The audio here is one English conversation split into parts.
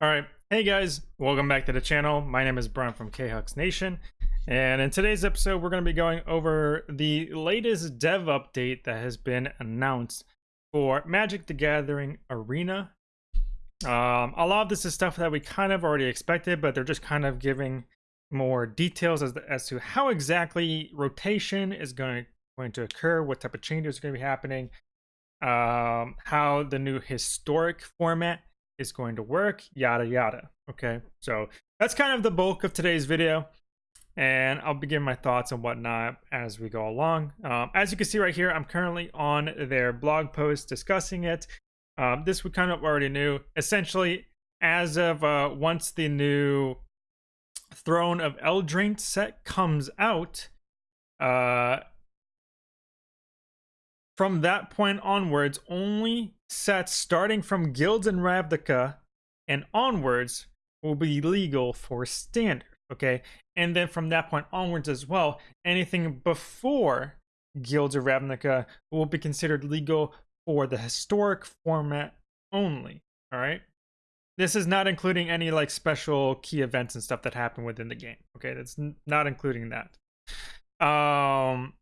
All right. Hey guys, welcome back to the channel. My name is Brian from KHux Nation. And in today's episode, we're going to be going over the latest dev update that has been announced for Magic the Gathering Arena. Um, a lot of this is stuff that we kind of already expected, but they're just kind of giving more details as, as to how exactly rotation is going, going to occur, what type of changes are going to be happening, um, how the new historic format is going to work, yada yada. Okay, so that's kind of the bulk of today's video, and I'll begin my thoughts and whatnot as we go along. Um, as you can see right here, I'm currently on their blog post discussing it. Um, this we kind of already knew. Essentially, as of uh, once the new Throne of Eldraine set comes out, uh, from that point onwards, only sets starting from Guilds of Ravnica and onwards will be legal for standard. Okay, and then from that point onwards as well, anything before Guilds of Ravnica will be considered legal for the historic format only. All right. This is not including any like special key events and stuff that happen within the game. Okay, that's not including that. Um,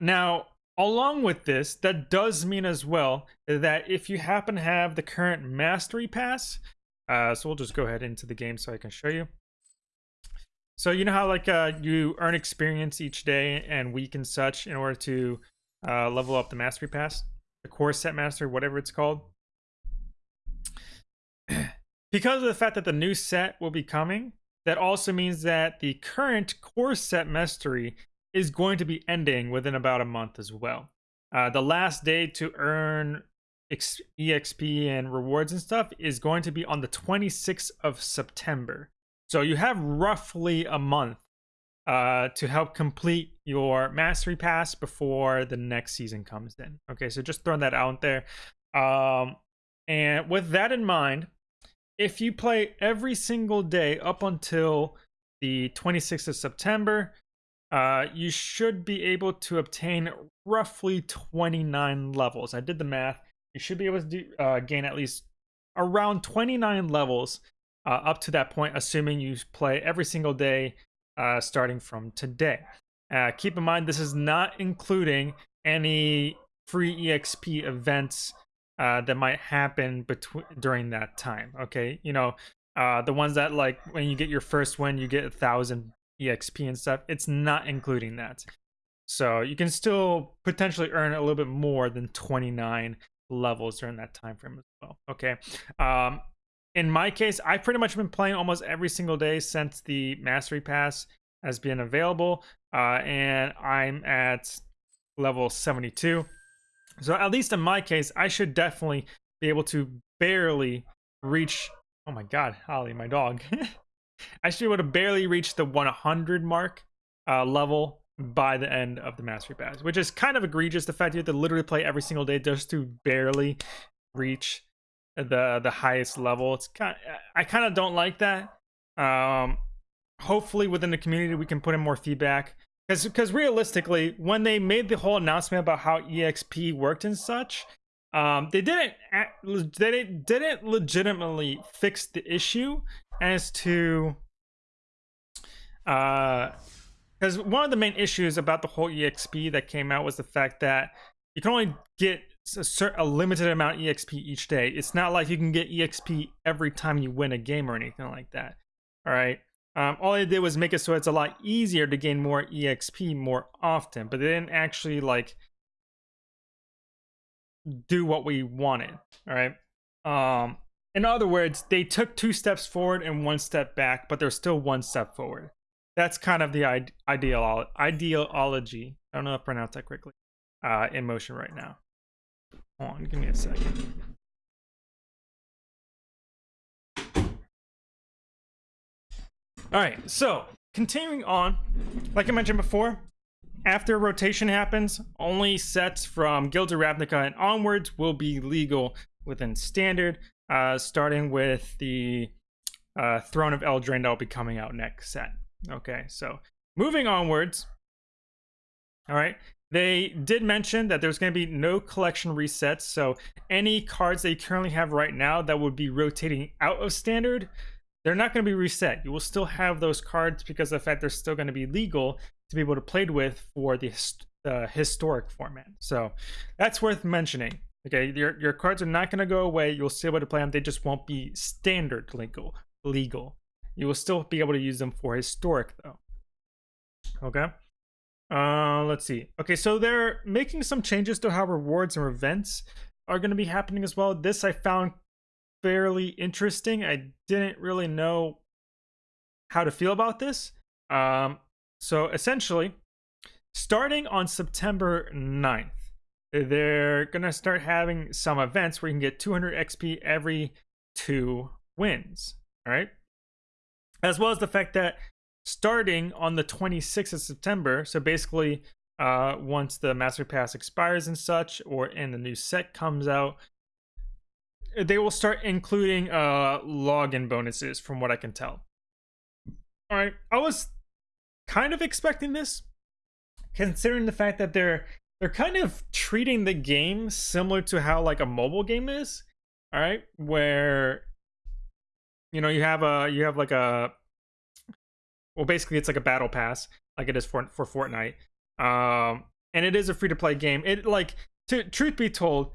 now Along with this, that does mean as well that if you happen to have the current mastery pass, uh, so we'll just go ahead into the game so I can show you. So you know how like uh, you earn experience each day and week and such in order to uh, level up the mastery pass, the core set master, whatever it's called. because of the fact that the new set will be coming, that also means that the current core set mastery is going to be ending within about a month as well. Uh, the last day to earn EXP and rewards and stuff is going to be on the 26th of September. So you have roughly a month uh, to help complete your mastery pass before the next season comes in. Okay, so just throwing that out there. Um, and with that in mind, if you play every single day up until the 26th of September, uh, you should be able to obtain roughly 29 levels. I did the math. You should be able to do, uh, gain at least around 29 levels uh, up to that point, assuming you play every single day uh, starting from today. Uh, keep in mind, this is not including any free EXP events that might happen between during that time. Okay, you know, the ones that like when you get your first win, you get a thousand exp and stuff it's not including that. So you can still potentially earn a little bit more than 29 levels during that time frame as well okay? Um in my case i've pretty much been playing almost every single day since the mastery pass has been available uh and i'm at level 72 so at least in my case i should definitely be able to barely reach oh my god holly my dog Be able to barely reach the 100 mark uh, level by the end of the Mastery Pass, which is kind of egregious. The fact you have to literally play every single day just to barely reach the the highest level. It's kind. Of, I kind of don't like that. Um, hopefully, within the community, we can put in more feedback. Because because realistically, when they made the whole announcement about how EXP worked and such, um, they didn't they didn't legitimately fix the issue as to uh because one of the main issues about the whole exp that came out was the fact that you can only get a, certain, a limited amount of exp each day. It's not like you can get exp every time you win a game or anything like that all right um, all they did was make it so it's a lot easier to gain more exp more often but they didn't actually like do what we wanted all right um in other words, they took two steps forward and one step back, but there's still one step forward. That's kind of the ideal ideology. I don't know if I pronounced that quickly. Uh, in motion right now. Hold on, give me a second. All right, so continuing on, like I mentioned before, after rotation happens, only sets from Guilds of Ravnica and onwards will be legal within standard uh, starting with the uh, Throne of Eldraine that will be coming out next set. Okay, so moving onwards. All right, They did mention that there's going to be no collection resets. So any cards you currently have right now that would be rotating out of standard, they're not going to be reset. You will still have those cards because of the fact they're still going to be legal to be able to played with for the uh, historic format. So that's worth mentioning. Okay, your your cards are not going to go away. You'll still be able to play them. They just won't be standard legal. Legal. You will still be able to use them for historic though. Okay. Uh, let's see. Okay, so they're making some changes to how rewards and events are going to be happening as well. This I found fairly interesting. I didn't really know how to feel about this. Um, so essentially, starting on September 9th, they're going to start having some events where you can get 200 XP every two wins. All right. As well as the fact that starting on the 26th of September, so basically uh, once the Master Pass expires and such, or and the new set comes out, they will start including uh, login bonuses from what I can tell. All right. I was kind of expecting this considering the fact that they're they're kind of treating the game similar to how like a mobile game is all right where you know you have a you have like a well basically it's like a battle pass like it is for for Fortnite um and it is a free to play game. It like to truth be told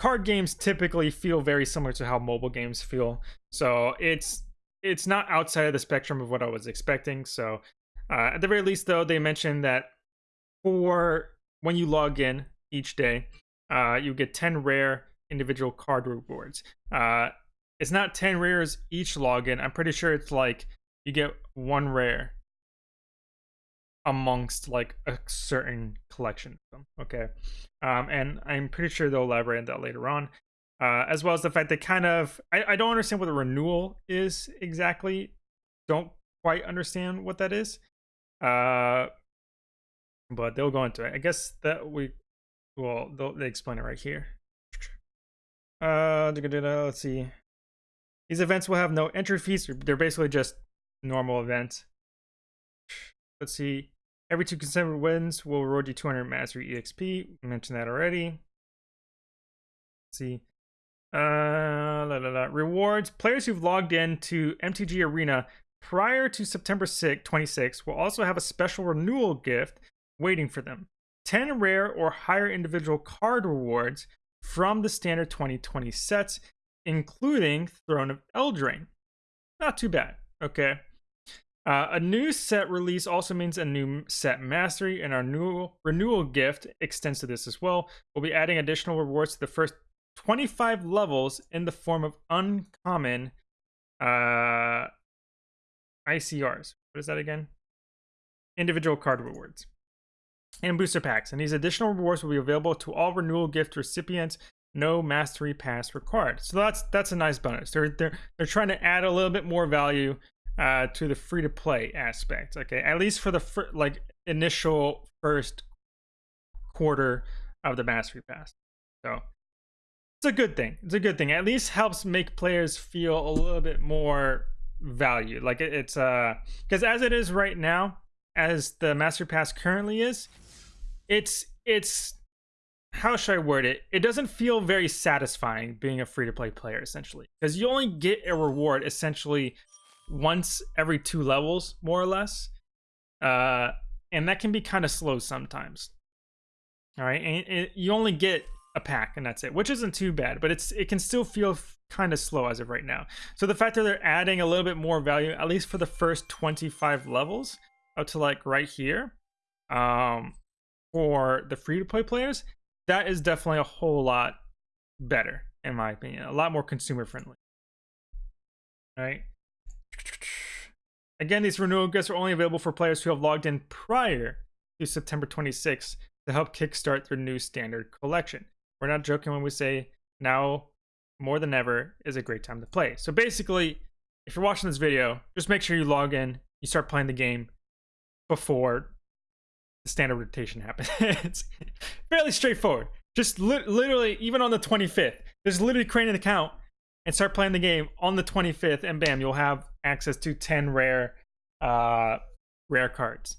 card games typically feel very similar to how mobile games feel. So it's it's not outside of the spectrum of what I was expecting so uh, at the very least though they mentioned that for when you log in each day, uh, you get 10 rare individual card rewards. Uh, it's not 10 rares each login. I'm pretty sure it's like you get one rare amongst like a certain collection. Okay. Um, and I'm pretty sure they'll elaborate on that later on. Uh, as well as the fact that kind of I, I don't understand what the renewal is exactly. Don't quite understand what that is. Uh, but they'll go into it. I guess that we, well, they explain it right here. Uh, let's see. These events will have no entry fees. They're basically just normal events. Let's see. Every two consecutive wins will reward you 200 mastery EXP. Mentioned that already. Let's see. Uh, la, la, la. Rewards. Players who've logged in to MTG Arena prior to September 6, 26 will also have a special renewal gift waiting for them 10 rare or higher individual card rewards from the standard 2020 sets, including Throne of Eldraine. Not too bad, okay? Uh, a new set release also means a new set mastery, and our new renewal gift extends to this as well. We'll be adding additional rewards to the first 25 levels in the form of uncommon uh, ICRs. What is that again? Individual card rewards and booster packs. And these additional rewards will be available to all renewal gift recipients. No mastery pass required. So that's that's a nice bonus. They're they're they're trying to add a little bit more value uh, to the free to play aspect. Okay, at least for the fir- like initial first quarter of the mastery pass. So it's a good thing. It's a good thing. At least helps make players feel a little bit more value. Like it, it's uh because as it is right now, as the master pass currently is, it's it's how should I word it? It doesn't feel very satisfying being a free to play player essentially because you only get a reward essentially once every two levels more or less, uh, and that can be kind of slow sometimes. All right, and it, you only get a pack and that's it, which isn't too bad, but it's it can still feel kind of slow as of right now. So the fact that they're adding a little bit more value, at least for the first 25 levels, up to like right here, um, for the free to play players, that is definitely a whole lot better, in my opinion. A lot more consumer friendly. All right. Again, these renewal gifts are only available for players who have logged in prior to September 26th to help kickstart their new standard collection. We're not joking when we say now more than ever is a great time to play. So basically, if you're watching this video, just make sure you log in, you start playing the game before the standard rotation happens. it's fairly straightforward. Just li- literally, even on the 25th, just literally create an account and start playing the game on the 25th, and bam, you'll have access to 10 rare, uh, rare cards.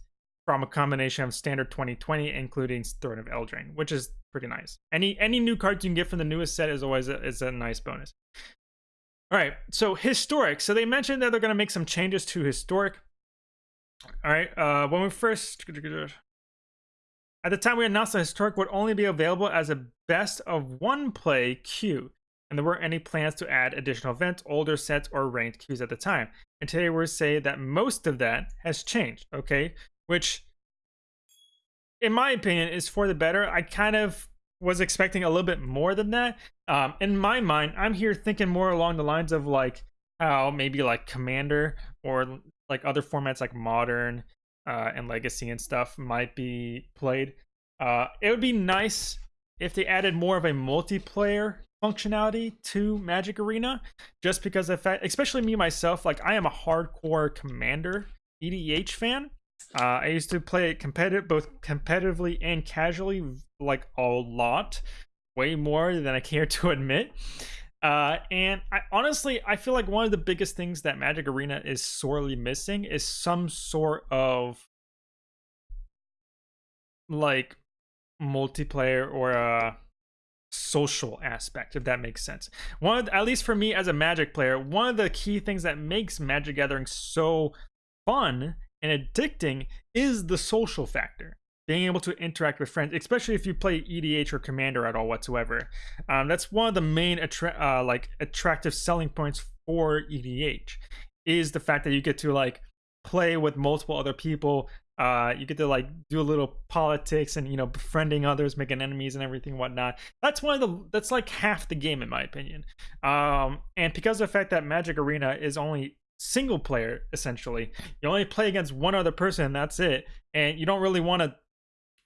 from a combination of standard 2020, including Throne of Eldraine, which is pretty nice. Any any new cards you can get from the newest set is always a, is a nice bonus. All right, so historic. So they mentioned that they're going to make some changes to historic. All right, uh, when we first at the time we announced that historic would only be available as a best of one play queue, and there weren't any plans to add additional events, older sets, or ranked queues at the time. And today we're saying that most of that has changed. Okay, which in my opinion is for the better. I kind of was expecting a little bit more than that. Um, in my mind, I'm here thinking more along the lines of like how maybe like Commander or like other formats like Modern uh, and Legacy and stuff might be played. Uh, it would be nice if they added more of a multiplayer functionality to Magic Arena, just because of fact, especially me myself, like I am a hardcore Commander EDH fan. Uh, I used to play it competitive, both competitively and casually, like a lot, way more than I care to admit. Uh, and I honestly, I feel like one of the biggest things that Magic Arena is sorely missing is some sort of like multiplayer or a social aspect, if that makes sense. One, of, at least for me as a Magic player, one of the key things that makes Magic Gathering so fun and addicting is the social factor. Being able to interact with friends especially if you play edh or commander at all whatsoever um, that's one of the main attra- uh, like attractive selling points for edh is the fact that you get to like play with multiple other people uh, you get to like do a little politics and you know befriending others making enemies and everything whatnot. That's one of the that's like half the game in my opinion. Um, and because of the fact that magic arena is only single player essentially. You only play against one other person and that's it. And you don't really want to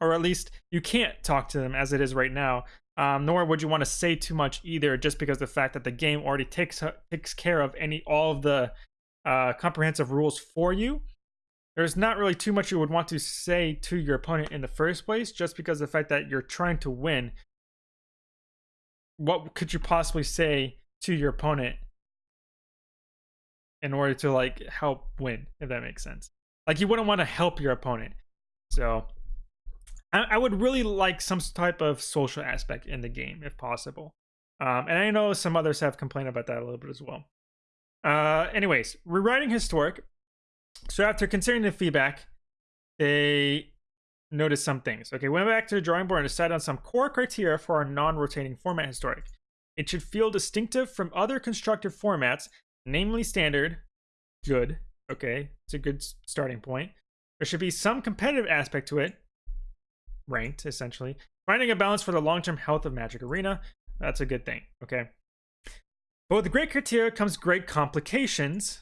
or at least you can't talk to them as it is right now. Um, nor would you want to say too much either just because the fact that the game already takes takes care of any all of the uh, comprehensive rules for you. There's not really too much you would want to say to your opponent in the first place just because the fact that you're trying to win. What could you possibly say to your opponent in order to like help win, if that makes sense. Like you wouldn't want to help your opponent. So I, I would really like some type of social aspect in the game if possible. Um, and I know some others have complained about that a little bit as well. Uh, anyways, rewriting historic. So after considering the feedback, they noticed some things. Okay, went back to the drawing board and decided on some core criteria for our non-rotating format historic. It should feel distinctive from other constructive formats namely standard, good. Okay, it's a good starting point. There should be some competitive aspect to it, ranked essentially. Finding a balance for the long-term health of Magic Arena, that's a good thing. Okay. But with great criteria comes great complications.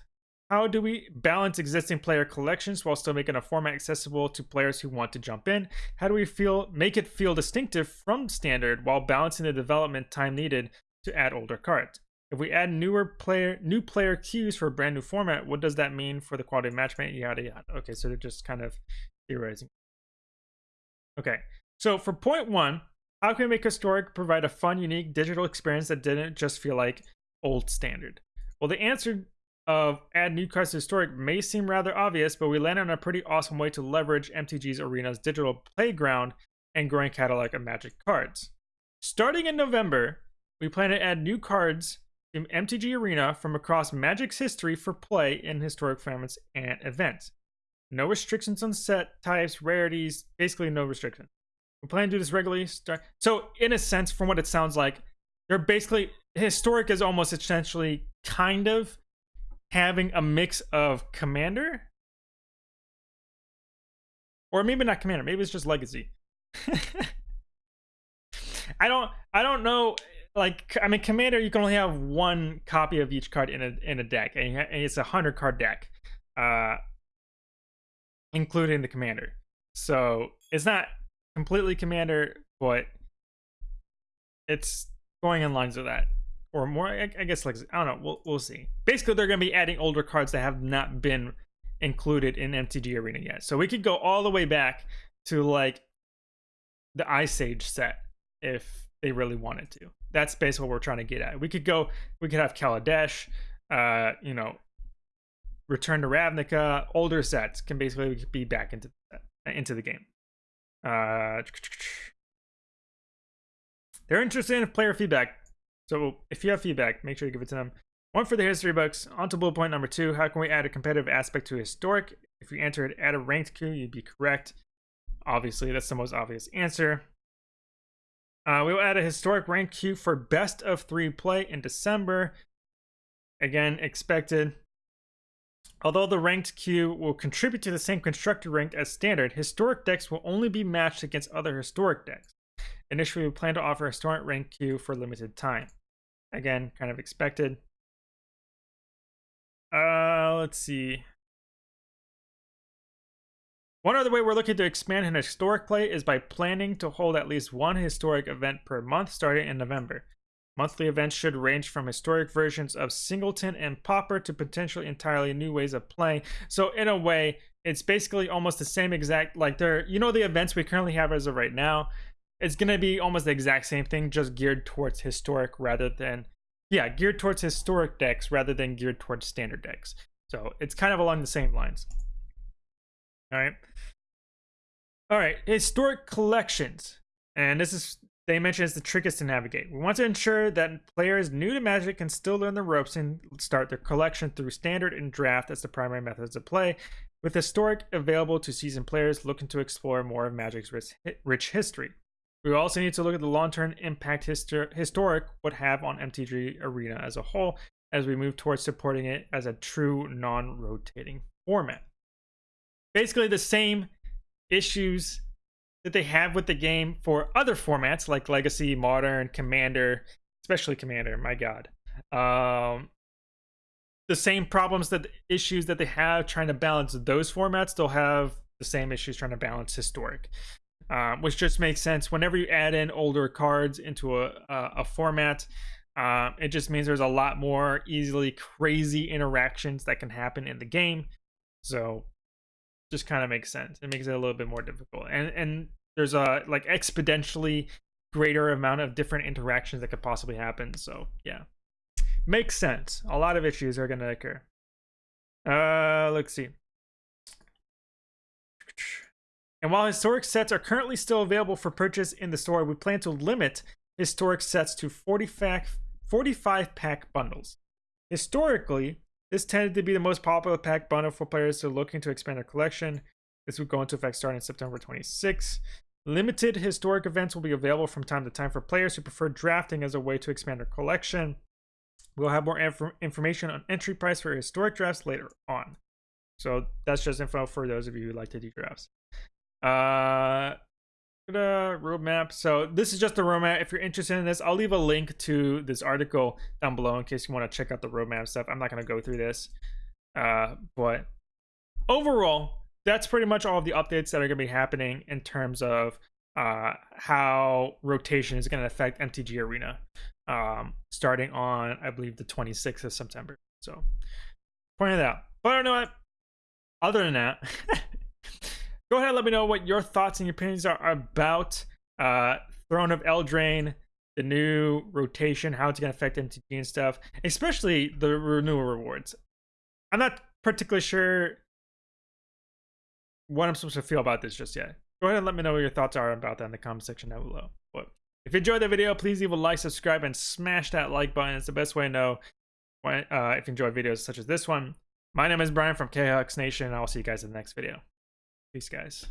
How do we balance existing player collections while still making a format accessible to players who want to jump in? How do we feel make it feel distinctive from standard while balancing the development time needed to add older cards? If we add newer player new player queues for a brand new format, what does that mean for the quality of matchmaking? Yada yada. Okay, so they're just kind of theorizing. Okay, so for point one, how can we make historic provide a fun, unique digital experience that didn't just feel like old standard? Well, the answer of add new cards to historic may seem rather obvious, but we landed on a pretty awesome way to leverage MTG's Arena's digital playground and growing catalog of Magic cards. Starting in November, we plan to add new cards MTG Arena from across Magic's history for play in historic formats and events. No restrictions on set types, rarities, basically no restrictions. We plan to do this regularly. So, in a sense, from what it sounds like, they're basically historic is almost essentially kind of having a mix of commander or maybe not commander maybe it's just legacy i don't i don't know like I mean, Commander, you can only have one copy of each card in a in a deck, and it's a hundred card deck, uh, including the Commander. So it's not completely Commander, but it's going in lines with that, or more. I, I guess like I don't know. We'll we'll see. Basically, they're going to be adding older cards that have not been included in MTG Arena yet. So we could go all the way back to like the Ice Age set if they really wanted to that's basically what we're trying to get at. We could go, we could have Kaladesh, uh, you know, Return to Ravnica, older sets can basically be back into into the game. Uh, they're interested in player feedback. So if you have feedback, make sure you give it to them. One for the history books. On to bullet point number two. How can we add a competitive aspect to historic? If you it add a ranked queue, you'd be correct. Obviously, that's the most obvious answer. Uh, we will add a historic rank queue for best of three play in December. Again, expected. Although the ranked queue will contribute to the same constructed rank as standard, historic decks will only be matched against other historic decks. Initially, we plan to offer a historic rank queue for limited time. Again, kind of expected. Uh, let's see. One other way we're looking to expand in historic play is by planning to hold at least one historic event per month starting in November. Monthly events should range from historic versions of Singleton and Pauper to potentially entirely new ways of playing. So in a way, it's basically almost the same exact like there you know the events we currently have as of right now. It's gonna be almost the exact same thing, just geared towards historic rather than yeah, geared towards historic decks rather than geared towards standard decks. So it's kind of along the same lines. All right. All right, historic collections. And this is they mention it's the trickiest to navigate. We want to ensure that players new to Magic can still learn the ropes and start their collection through standard and draft as the primary methods of play, with historic available to seasoned players looking to explore more of Magic's rich history. We also need to look at the long-term impact histor historic would have on MTG Arena as a whole as we move towards supporting it as a true non-rotating format. Basically the same issues that they have with the game for other formats like Legacy, Modern, Commander, especially Commander, my god. Um, the same problems that issues that they have trying to balance those formats, they'll have the same issues trying to balance historic. Um, which just makes sense whenever you add in older cards into a, a, a format. Uh, it just means there's a lot more easily crazy interactions that can happen in the game. So just kind of makes sense. It makes it a little bit more difficult. And and there's a like exponentially greater amount of different interactions that could possibly happen. So yeah. Makes sense. A lot of issues are gonna occur. Uh let's see. And while historic sets are currently still available for purchase in the store, we plan to limit historic sets to 40 pack, 45 pack bundles. Historically, this tended to be the most popular pack bundle for players who are looking to expand their collection. This would go into effect starting September 26. Limited historic events will be available from time to time for players who prefer drafting as a way to expand their collection. We'll have more inf information on entry price for historic drafts later on. So that's just info for those of you who like to do drafts. Uh, roadmap. So this is just the roadmap. If you're interested in this, I'll leave a link to this article down below in case you want to check out the roadmap stuff. I'm not going to go through this. Uh, but overall, that's pretty much all of the updates that are going to be happening in terms of uh, how rotation is going to affect MTG Arena um, starting on, I believe, the 26th of September. So, point it out. But I don't know what. Other than that, go ahead and let me know what your thoughts and opinions are about uh, Throne of Eldraine, the new rotation, how it's going to affect MTG and stuff, especially the renewal rewards. I'm not particularly sure what I'm supposed to feel about this just yet. Go ahead and let me know what your thoughts are about that in the comment section down below. But if you enjoyed the video, please leave a like, subscribe, and smash that like button. It's the best way to know when, uh, if you enjoy videos such as this one. My name is Brian from KHux Nation, and I'll see you guys in the next video. Peace, guys.